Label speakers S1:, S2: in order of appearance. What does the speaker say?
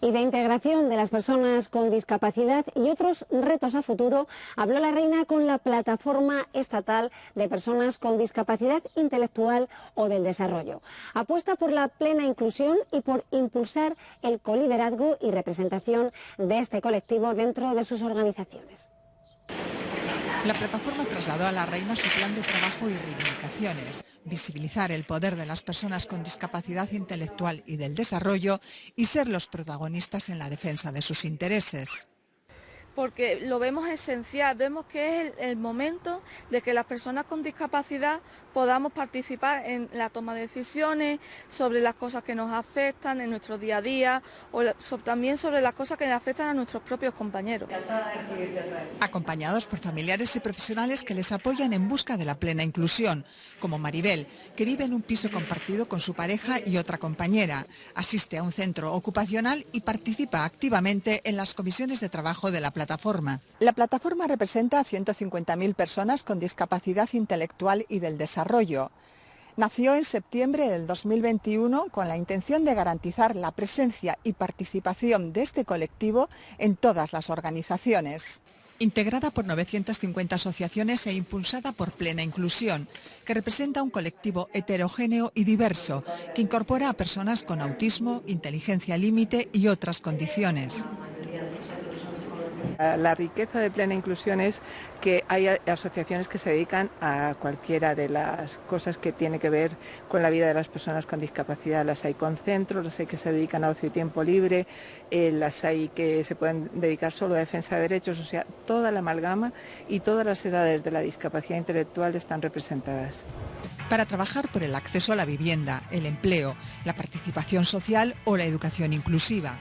S1: y de integración de las personas con discapacidad y otros retos a futuro, habló la reina con la plataforma estatal de personas con discapacidad intelectual o del desarrollo. Apuesta por la plena inclusión y por impulsar el coliderazgo y representación de este colectivo dentro de sus organizaciones.
S2: La plataforma trasladó a la reina su plan de trabajo y reivindicaciones, visibilizar el poder de las personas con discapacidad intelectual y del desarrollo y ser los protagonistas en la defensa de sus intereses
S3: porque lo vemos esencial, vemos que es el, momento de que las personas con discapacidad podamos participar en la toma de decisiones sobre las cosas que nos afectan en nuestro día a día o también sobre las cosas que le afectan a nuestros propios compañeros.
S2: Acompañados por familiares y profesionales que les apoyan en busca de la plena inclusión, como Maribel, que vive en un piso compartido con su pareja y otra compañera, asiste a un centro ocupacional y participa activamente en las comisiones de trabajo de la plataforma. La plataforma representa a 150.000 personas con discapacidad intelectual y del desarrollo. Nació en septiembre del 2021 con la intención de garantizar la presencia y participación de este colectivo en todas las organizaciones. Integrada por 950 asociaciones e impulsada por Plena Inclusión, que representa un colectivo heterogéneo y diverso que incorpora a personas con autismo, inteligencia límite y otras condiciones.
S4: La riqueza de plena inclusión es que hay asociaciones que se dedican a cualquiera de las cosas que tiene que ver con la vida de las personas con discapacidad. Las hay con centros, las hay que se dedican a ocio y tiempo libre, eh, las hay que se pueden dedicar solo a defensa de derechos, o sea, toda la amalgama y todas las edades de la discapacidad intelectual están representadas
S2: para trabajar por el acceso a la vivienda, el empleo, la participación social o la educación inclusiva.